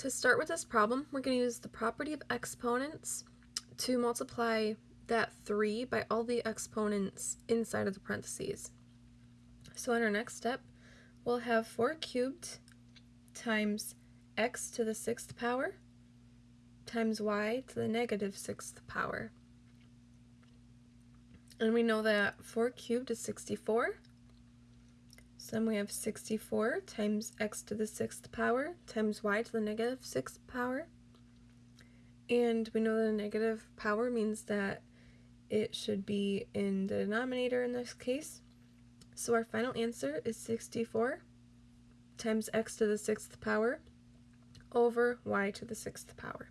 To start with this problem, we're going to use the property of exponents to multiply that 3 by all the exponents inside of the parentheses. So in our next step, we'll have 4 cubed times x to the sixth power times y to the negative sixth power. And we know that 4 cubed is 64. Then we have 64 times x to the sixth power times y to the negative sixth power. And we know that a negative power means that it should be in the denominator in this case. So our final answer is 64 times x to the sixth power over y to the sixth power.